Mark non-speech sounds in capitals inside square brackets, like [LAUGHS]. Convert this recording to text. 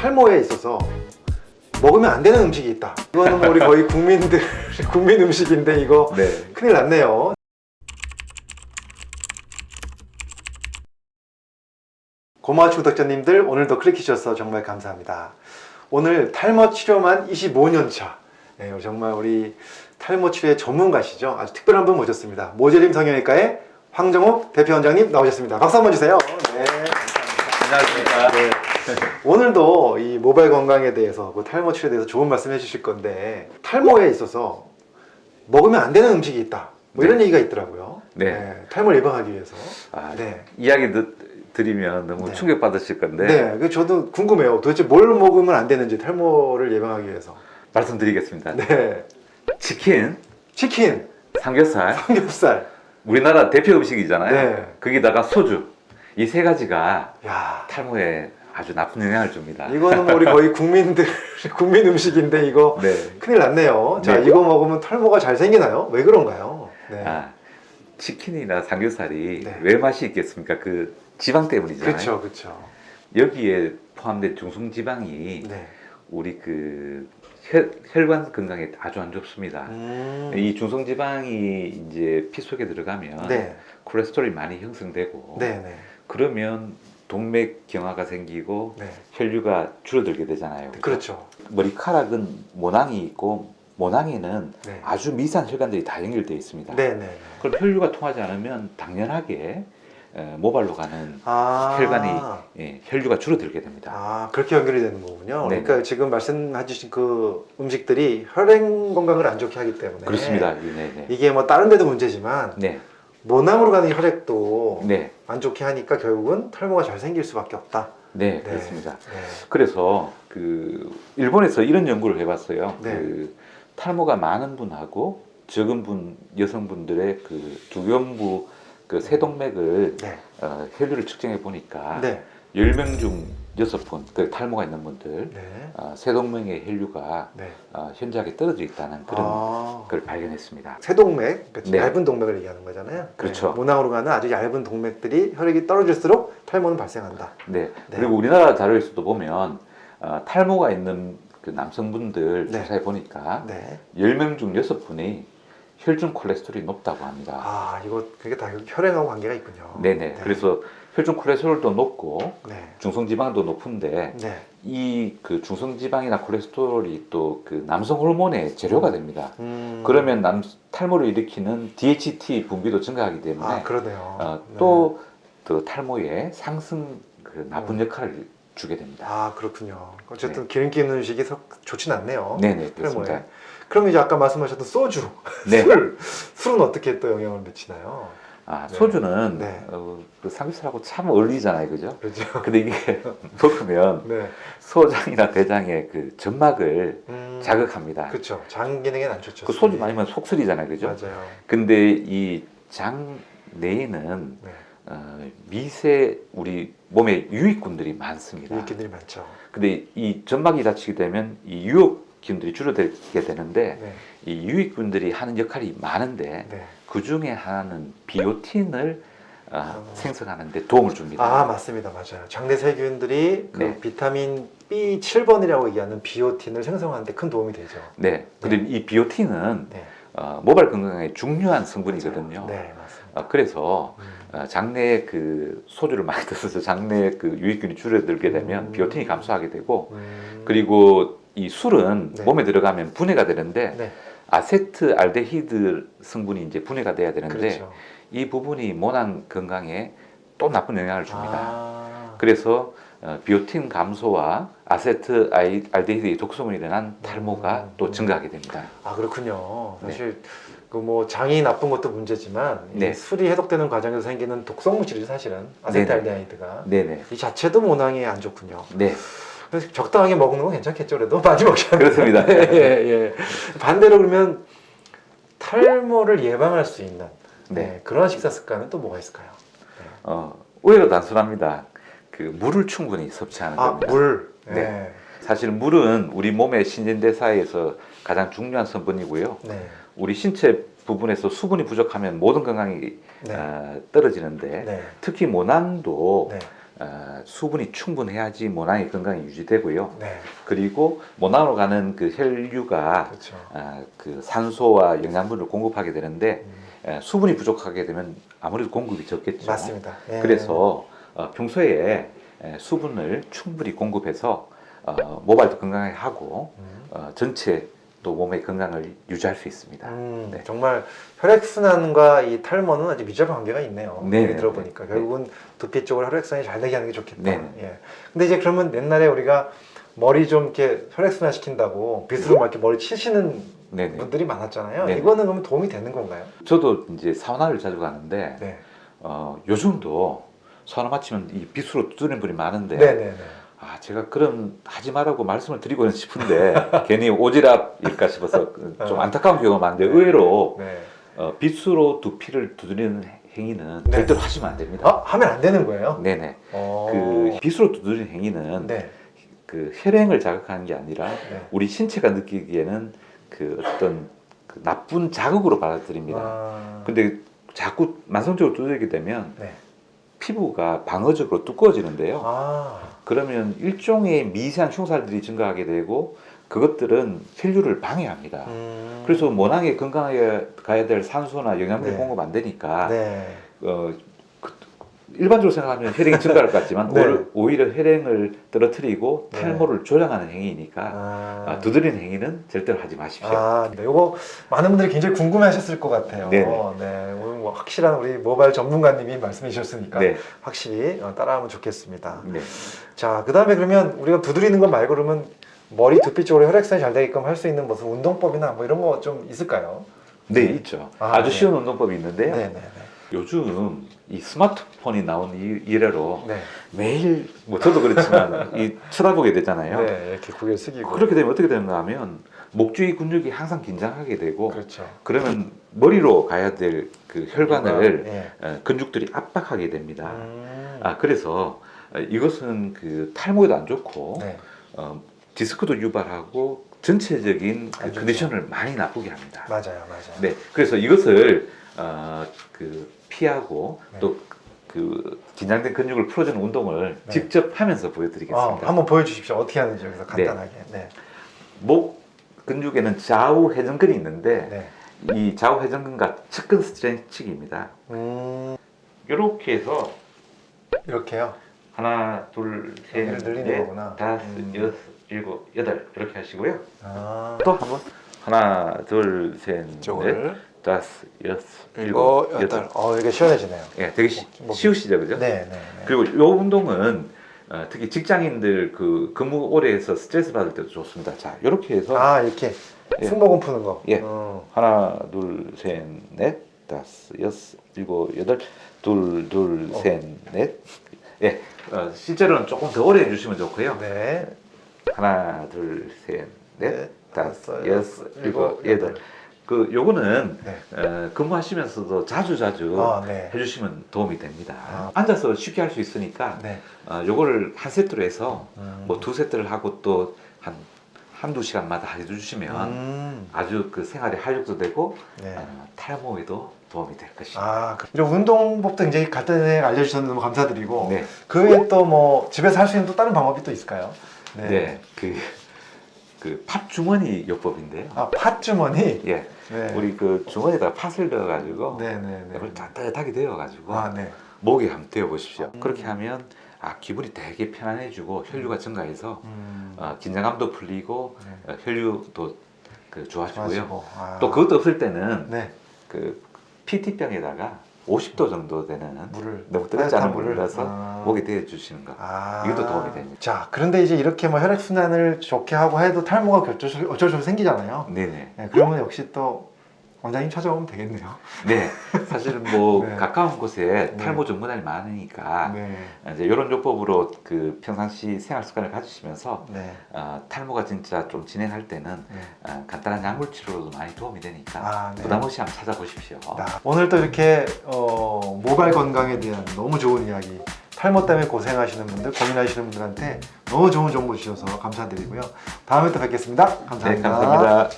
탈모에 있어서 먹으면 안 되는 음식이 있다. 이거는 뭐 우리 거의 국민들 [LAUGHS] 국민 음식인데 이거 네. 큰일 났네요. 고마워 구독자님들 오늘도 클릭해주셔서 정말 감사합니다. 오늘 탈모 치료만 25년 차. 네, 정말 우리 탈모 치료의 전문가시죠. 아주 특별한 분 모셨습니다. 모재림 성형외과의 황정욱 대표 원장님 나오셨습니다. 박수 한번 주세요. 네, 감사합니다. 안녕하십니까. 네. 오늘도 이 모발 건강에 대해서 그 탈모 치료에 대해서 좋은 말씀 해주실 건데 탈모에 있어서 먹으면 안 되는 음식이 있다. 뭐 이런 얘기가 있더라고요. 네. 탈모를 예방하기 위해서. 아, 네. 이야기 듣, 드리면 너무 네. 충격받으실 건데 네, 그 저도 궁금해요. 도대체 뭘 먹으면 안 되는지 탈모를 예방하기 위해서. 말씀드리겠습니다. 네, 치킨, 치킨, 삼겹살, 삼겹살. 우리나라 대표 음식이잖아요. 네. 거기다가 소주. 이 세 가지가 야, 탈모에 아주 나쁜 영향을 줍니다. 이거는 뭐 우리 거의 국민들 [LAUGHS] 국민 음식인데 이거 네. 큰일 났네요. 자, 네. 이거 먹으면 탈모가 잘 생기나요? 왜 그런가요? 네. 아, 치킨이나 삼겹살이 네. 왜 맛이 있겠습니까? 그 지방 때문이잖아요. 그렇죠, 그렇죠. 여기에 포함된 중성 지방이 네. 우리 그 혈, 혈관 건강에 아주 안 좋습니다. 음. 이 중성 지방이 이제 피 속에 들어가면 네, 콜레스테롤이 많이 형성되고 네, 네, 그러면 동맥 경화가 생기고 네. 혈류가 줄어들게 되잖아요. 그렇죠. 머리카락은 모낭이 있고 모낭에는 네, 아주 미세한 혈관들이 다 연결되어 있습니다. 네, 네. 그럼 혈류가 통하지 않으면 당연하게 에, 모발로 가는 아, 혈관이 예, 혈류가 줄어들게 됩니다. 아 그렇게 연결이 되는 거군요. 네. 그러니까 지금 말씀해주신 그 음식들이 혈행 건강을 안 좋게 하기 때문에 그렇습니다. 네, 네. 이게 뭐 다른 데도 문제지만 네, 모낭으로 가는 혈액도 네, 안 좋게 하니까 결국은 탈모가 잘 생길 수밖에 없다. 네, 네. 그렇습니다. 네. 그래서 그 일본에서 이런 연구를 해봤어요. 네. 그 탈모가 많은 분하고 적은 분 여성분들의 그 두견부 그 세동맥을 네. 어, 혈류를 측정해 보니까 네. 10명 중 6분 그 탈모가 있는 분들 네. 어, 세동맥의 혈류가 네. 어, 현저하게 떨어져 있다는 그런 아, 걸 발견했습니다. 세동맥, 그러니까 네. 얇은 동맥을 얘기하는 거잖아요. 그렇죠. 네. 모낭으로 가는 아주 얇은 동맥들이 혈액이 떨어질수록 탈모는 발생한다. 네. 네. 그리고 우리나라 자료에서도 보면 어, 탈모가 있는 그 남성분들 네. 조사해 보니까 네. 10명 중 6분이 혈중 콜레스테롤이 높다고 합니다. 아, 이거 그게 다 혈행하고 관계가 있군요. 네네. 그래서 혈중 콜레스테롤도 높고 네. 중성지방도 높은데 네. 이그 중성지방이나 콜레스테롤이 또 그 남성 호르몬의 재료가 됩니다. 음. 그러면 남, 탈모를 일으키는 DHT 분비도 증가하기 때문에 아. 어, 네. 또그 탈모에 상승 그 나쁜 음. 역할을 주게 됩니다. 아, 그렇군요. 어쨌든 기름기 있는 음식이 썩 좋진 않네요. 네네 탈모에. 그렇습니다. 그럼 이제 아까 말씀하셨던 소주, 네. 술, 술은 어떻게 또 영향을 미치나요? 아 네. 소주는 네. 어, 그 삼겹살하고 참 어울리잖아요, 그죠? 그렇죠. [LAUGHS] 근데 이게 먹으면 네. 소장이나 대장의 그 점막을 음, 자극합니다. 그렇죠. 장 기능에는 안 좋죠. 그 소주 술이. 마시면 속쓰리잖아요, 그죠? 맞아요. 근데 이 장 내에는 네. 어, 미세 우리 몸에 유익균들이 많습니다. 유익균들이 많죠. 근데 이 점막이 다치게 되면 이 유혹 균들이 줄어들게 되는데 네. 이 유익균들이 하는 역할이 많은데 네. 그 중에 하나는 비오틴을 어, 어. 생성하는데 도움을 줍니다. 아 맞습니다 맞아요 장내 세균들이 그 네. 비타민 B7번이라고 얘기하는 비오틴을 생성하는데 큰 도움이 되죠 네. 근데 이 비오틴은 네 어, 모발 건강에 중요한 성분이거든요. 네 맞습니다 어, 그래서 음. 어, 장내에 그 소주를 많이 [LAUGHS] 드셔서 장내에 그 유익균이 줄어들게 되면 음. 비오틴이 감소하게 되고 음. 그리고 이 술은 네. 몸에 들어가면 분해가 되는데 네 아세트 알데히드 성분이 이제 분해가 돼야 되는데 그렇죠 이 부분이 모낭 건강에 또 나쁜 영향을 줍니다. 아, 그래서 어, 비오틴 감소와 아세트 알데히드의 독성으로 인한 탈모가 음. 또 증가하게 됩니다. 아 그렇군요 네. 사실 그뭐 장이 나쁜 것도 문제지만 이 네. 술이 해독되는 과정에서 생기는 독성 물질이 사실은 아세트알데히드가. 이 자체도 모낭에 안 좋군요 네, 그래서 적당하게 먹는 건 괜찮겠죠 그래도 [LAUGHS] 많이 먹지 않아요 그렇습니다. [LAUGHS] 예, 예. 반대로 그러면 탈모를 예방할 수 있는 네. 네, 그런 식사 습관은 또 뭐가 있을까요? 어, 의외로 단순합니다. 그 물을 충분히 섭취하는 아, 겁니다. 물. 네. 네. 사실 물은 우리 몸의 신진대사에서 가장 중요한 성분이고요. 네. 우리 신체 부분에서 수분이 부족하면 모든 건강이 네. 어, 떨어지는데 네. 특히 모낭도 네. 어, 수분이 충분해야지 모낭의 건강이 유지되고요. 네. 그리고 모낭으로 가는 그 혈류가 그렇죠. 어, 그 산소와 영양분을 공급하게 되는데 음, 에, 수분이 부족하게 되면 아무래도 공급이 적겠죠. 맞습니다. 예. 그래서 어, 평소에 에, 수분을 충분히 공급해서 어, 모발도 건강하게 하고 음. 어, 전체 또 몸의 건강을 유지할 수 있습니다. 음, 네. 정말 혈액순환과 이 탈모는 아주 밀접 관계가 있네요. 네, 네, 들어보니까 네. 결국은 두피 쪽으로 혈액순환이 잘 되게 하는 게 좋겠다. 네, 네. 예. 근데 이제 그러면 옛날에 우리가 머리 좀 이렇게 혈액순환 시킨다고 빗으로 막 이렇게 머리 치시는 네네. 분들이 많았잖아요. 네. 이거는 그러면 도움이 되는 건가요? 저도 이제 사우나를 자주 가는데 네. 어, 요즘도 사우나 마치면 이 빗으로 두드리는 분이 많은데 네, 네, 네. 아 제가 그럼 하지 말라고 말씀을 드리고는 싶은데 [LAUGHS] 괜히 오지랖일까 싶어서 그좀 어. 안타까운 경우가 많은데 의외로 네. 어, 빗으로 두피를 두드리는 행위는 네. 절대로 하시면 안 됩니다. 아, 하면 안 되는 거예요? 네네. 어. 그 빗으로 두드리는 행위는 네. 그 혈행을 자극하는 게 아니라 네. 우리 신체가 느끼기에는 그 어떤 그 나쁜 자극으로 받아들입니다. 아. 근데 자꾸 만성적으로 두드리게 되면 네. 피부가 방어적으로 두꺼워지는데요. 아. 그러면 일종의 미세한 흉살들이 증가하게 되고 그것들은 혈류를 방해합니다. 음. 그래서 모낭에 건강하게 가야 될 산소나 영양분이 네. 공급 안 되니까 네. 어, 그- 일반적으로 생각하면 혈행이 증가할 것 같지만 [LAUGHS] 네. 오히려- 혈행을 떨어뜨리고 네. 탈모를 조장하는 행위니까 아. 아, 두드리는 행위는 절대로 하지 마십시오. 아, 네. 이거 많은 분들이 굉장히 궁금해하셨을 것 같아요. 네네. 네, 오늘 뭐 확실한 우리 모바일 전문가님이 말씀해 주셨으니까 네. 확실히 어, 따라하면 좋겠습니다. 네. 자, 그 다음에 그러면 우리가 두드리는 것 말고 그러면 머리 두피 쪽으로 혈액순환이 잘 되게끔 할 수 있는 무슨 운동법이나 뭐 이런 거 좀 있을까요? 네, 있죠. 아, 아, 주 네. 쉬운 운동법이 있는데요. 네, 네, 요즘 이 스마트폰이 나온 이- 이래로 네. 매일 뭐 저도 그렇지만 이 쳐다보게 네. 되잖아요. 네, 이렇게 고개 숙이고. 그렇게 되면 어떻게 되는가 하면 목 주위 근육이 항상 긴장하게 되고 그렇죠. 그러면 머리로 가야 될 그 혈관을 네. 어, 근육들이 압박하게 됩니다. 음. 아 그래서 어, 이것은 그 탈모에도 안 좋고 네. 어, 디스크도 유발하고 전체적인 그안 좋죠. 컨디션을 많이 나쁘게 합니다. 맞아요, 맞아요. 네, 그래서 이것을 어, 그 피하고 네. 또그 긴장된 근육을 풀어주는 운동을 네. 직접 하면서 어, 보여드리겠습니다. 한번 보여주십시오. 어떻게 하는지 여기서 간단하게. 네. 목 근육에는 좌우 회전근이 있는데 네. 이 좌우 회전근과 측근 스트레칭입니다. 음, 이렇게 해서 이렇게요. 하나, 둘, 셋, 넷, 거구나. 다섯, 음. 여섯, 일곱, 여덟 이렇게 하시고요. 아, 또 한번 하나, 둘, 셋, 넷, 이쪽을 다섯, 여섯, 일곱, 일곱, 여덟. 여덟. 어, 이게 시원해지네요. 예, 되게 시, 목- 쉬우시죠, 그죠? 네, 네. 네. 그리고 이 운동은 어, 특히 직장인들 그 근무 오래 해서 스트레스 받을 때도 좋습니다. 자, 이렇게 해서 아, 이렇게 예. 승모근 푸는 거. 예. 어. 하나, 둘, 셋, 넷, 다섯, 여섯, 일곱, 여덟, 둘, 둘, 어. 셋, 넷. 예, 어, 실제로는 조금 더 오래 해주시면 좋고요. 네. 하나, 둘, 셋, 넷, 넷, 다섯, 여섯, 일곱, 여덟. 그 요거는 네. 어, 근무하시면서도 자주 자주 아, 네. 해주시면 도움이 됩니다. 아. 앉아서 쉽게 할 수 있으니까 네. 어, 요거를 한 세트로 해서 음. 뭐두 세트를 하고 또 한 한두 시간마다 해주시면 음. 아주 그 생활에 활력도 되고 네. 어, 탈모에도 도움이 될 것입니다. 아, 그- 이런 운동법도 굉장히 간단하게 알려주셔서 너무 감사드리고 네, 그 외에 또 뭐 집에서 할 수 있는 또 다른 방법이 또 있을까요? 네, 그, 그 팥 주머니 요법인데요. 아, 팥주머니. 예, 네. 우리 그 주머니에다 팥을 넣어가지고 네, 네, 네. 이걸 따뜻하게 데워가지고 아, 네. 목에 한번 데워보십시오. 음. 그렇게 하면 아 기분이 되게 편안해지고 혈류가 증가해서 음. 어, 긴장감도 풀리고 네. 어, 혈류도 그 좋아지고요. 좋아지고. 아. 또 그것도 없을 때는 네. 그 PT병에다가 50도 정도 되는 물을 너무 뜨겁지 않은 물을 넣어서 아. 목에 대주시는 거. 아. 이것도 도움이 됩니다. 자, 그런데 이제 이렇게 뭐 혈액 순환을 좋게 하고 해도 탈모가 어쩔 수, 어쩔 수 없이 생기잖아요. 네네. 네, 그러면 역시 또 원장님 찾아오면 되겠네요. 네. 사실은 뭐 [LAUGHS] 네. 가까운 곳에 네. 탈모 전문의를 많으니까 네. 이제 이런 요법으로 그 평상시 생활 습관을 가지시면서 네. 어, 탈모가 진짜 좀 진행할 때는 네. 어, 간단한 약물 치료로도 많이 도움이 되니까 아, 네. 부담 없이 한번 찾아보십시오. 나- 오늘 또 이렇게 어, 모발 건강에 대한 너무 좋은 이야기 탈모 때문에 고생하시는 분들 고민하시는 분들한테 너무 좋은 정보 주셔서 감사드리고요 다음에 또 뵙겠습니다 감사합니다 네, 감사합니다.